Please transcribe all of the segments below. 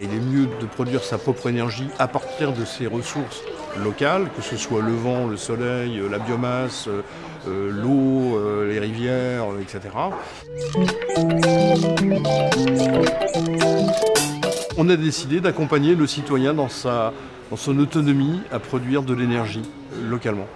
Il est mieux de produire sa propre énergie à partir de ses ressources locales, que ce soit le vent, le soleil, la biomasse, euh, l'eau, euh, les rivières, etc. On a décidé d'accompagner le citoyen dans son autonomie à produire de l'énergie localement.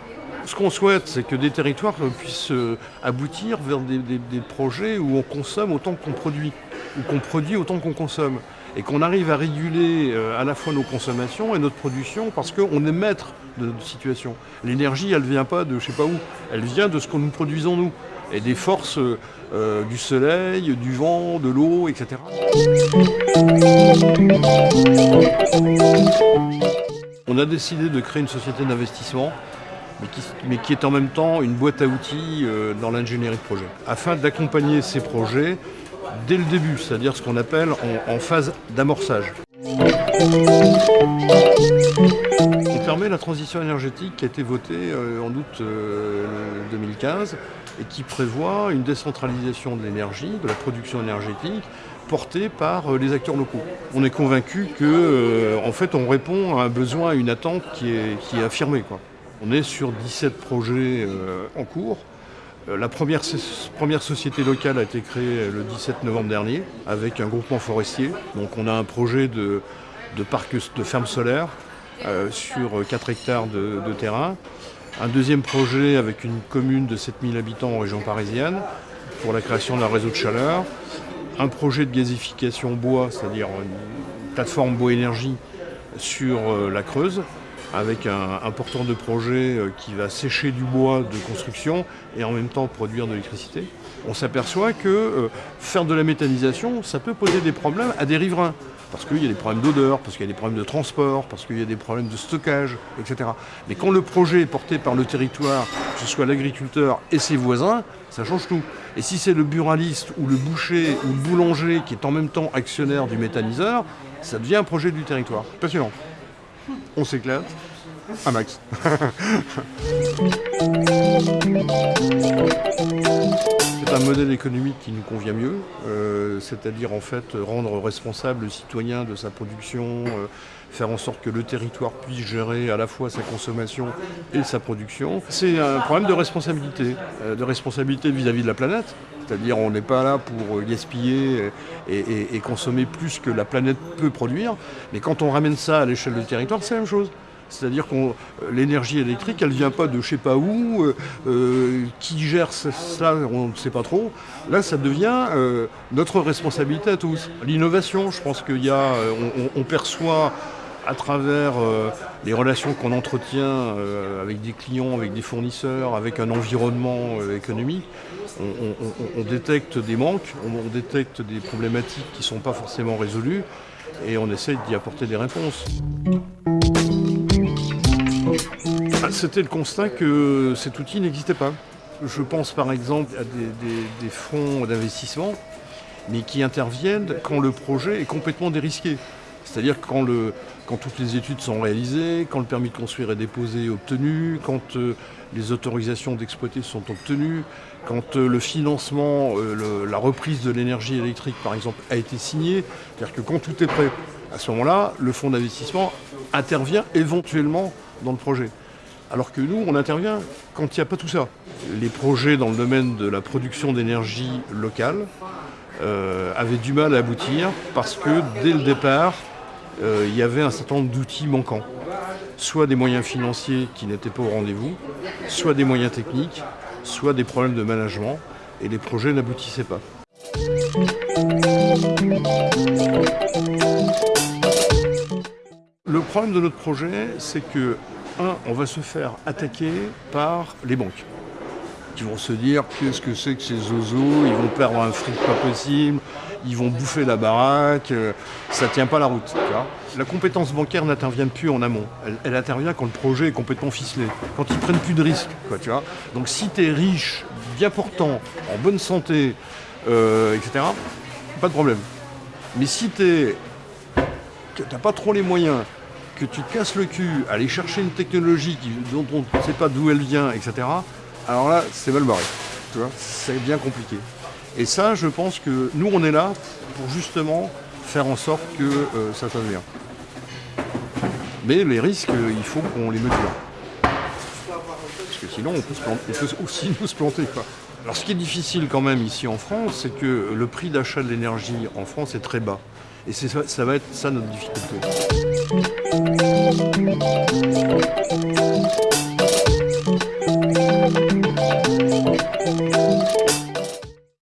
Ce qu'on souhaite, c'est que des territoires puissent euh, aboutir vers des, projets où on consomme autant qu'on produit, ou qu'on produit autant qu'on consomme et qu'on arrive à réguler euh, à la fois nos consommations et notre production parce qu'on est maître de notre situation. L'énergie, elle ne vient pas de je sais pas où, elle vient de ce que nous produisons nous et des forces euh, du soleil, du vent, de l'eau, etc. On a décidé de créer une société d'investissement mais qui, est en même temps une boîte à outils euh, dans l'ingénierie de projet, afin d'accompagner ces projets dès le début, c'est-à-dire ce qu'on appelle en, phase d'amorçage. On permet la transition énergétique qui a été votée euh, en août 2015 euh, et qui prévoit une décentralisation de l'énergie, de la production énergétique, portée par les acteurs locaux. On est convaincu que, en fait, on répond à un besoin, à une attente qui est, affirmée. On est sur 17 projets en cours, euh, la première, société locale a été créée le 17 novembre dernier avec un groupement forestier. Donc on a un projet de, parc de ferme solaire euh, sur 4 hectares de, terrain. Un deuxième projet avec une commune de 7000 habitants en région parisienne pour la création d'un réseau de chaleur. Un projet de gazification bois, c'est-à-dire une plateforme bois énergie sur euh, la Creuse avec un, porteur de projet euh, qui va sécher du bois de construction et en même temps produire de l'électricité. On s'aperçoit que euh, faire de la méthanisation, ça peut poser des problèmes à des riverains. Parce qu'il y a des problèmes d'odeur, parce qu'il y a des problèmes de transport, parce qu'il y a des problèmes de stockage, etc. Mais quand le projet est porté par le territoire, que ce soit l'agriculteur et ses voisins, ça change tout. Et si c'est le buraliste ou le boucher ou le boulanger qui est en même temps actionnaire du méthaniseur, ça devient un projet du territoire. Passionnant on s'éclate. Un max. C'est un modèle économique qui nous convient mieux, euh, c'est-à-dire en fait rendre responsable le citoyen de sa production, euh, faire en sorte que le territoire puisse gérer à la fois sa consommation et sa production. C'est un problème de responsabilité, euh, de responsabilité vis-à-vis de la planète, c'est-à-dire on n'est pas là pour gaspiller et, consommer plus que la planète peut produire, mais quand on ramène ça à l'échelle du territoire, c'est la même chose. C'est-à-dire que l'énergie électrique, elle ne vient pas de je sais pas où, euh, euh, qui gère ça, on ne sait pas trop. Là, ça devient euh, notre responsabilité à tous. L'innovation, je pense qu'il y a, on, perçoit à travers les relations qu'on entretient avec des clients, avec des fournisseurs, avec un environnement économique, on, détecte des manques, on, détecte des problématiques qui ne sont pas forcément résolues et on essaie d'y apporter des réponses. Ah, c'était le constat que cet outil n'existait pas. Je pense par exemple à des, fonds d'investissement, mais qui interviennent quand le projet est complètement dérisqué. C'est-à-dire quand, toutes les études sont réalisées, quand le permis de construire est déposé et obtenu, quand euh, les autorisations d'exploiter sont obtenues, quand euh, le financement, euh, la reprise de l'énergie électrique par exemple a été signé, c'est-à-dire que quand tout est prêt, à ce moment-là, le fonds d'investissement intervient éventuellement dans le projet. Alors que nous, on intervient quand il n'y a pas tout ça. Les projets dans le domaine de la production d'énergie locale euh, avaient du mal à aboutir parce que dès le départ, euh, il y avait un certain nombre d'outils manquants. Soit des moyens financiers qui n'étaient pas au rendez-vous, soit des moyens techniques, soit des problèmes de management, et les projets n'aboutissaient pas. Le problème de notre projet, c'est que un, on va se faire attaquer par les banques qui vont se dire qu'est-ce que c'est que ces zozos, ils vont perdre un fric pas possible, ils vont bouffer la baraque, euh, ça tient pas la route. la compétence bancaire n'intervient plus en amont, elle, intervient quand le projet est complètement ficelé, quand ils prennent plus de risques. tu vois Donc si tu es riche, bien portant, en bonne santé, euh, etc., pas de problème. Mais si tu n'as pas trop les moyens, que tu te casses le cul, aller chercher une technologie dont on ne sait pas d'où elle vient, etc., alors là, c'est mal barré. Tu vois, c'est bien compliqué. Et ça, je pense que nous, on est là pour justement faire en sorte que euh, ça se bien. Mais les risques, euh, il faut qu'on les mesure. Parce que sinon, on peut, aussi nous se planter. Alors ce qui est difficile quand même ici en France, c'est que le prix d'achat de l'énergie en France est très bas. Et ça, ça va être ça notre difficulté. Thank you.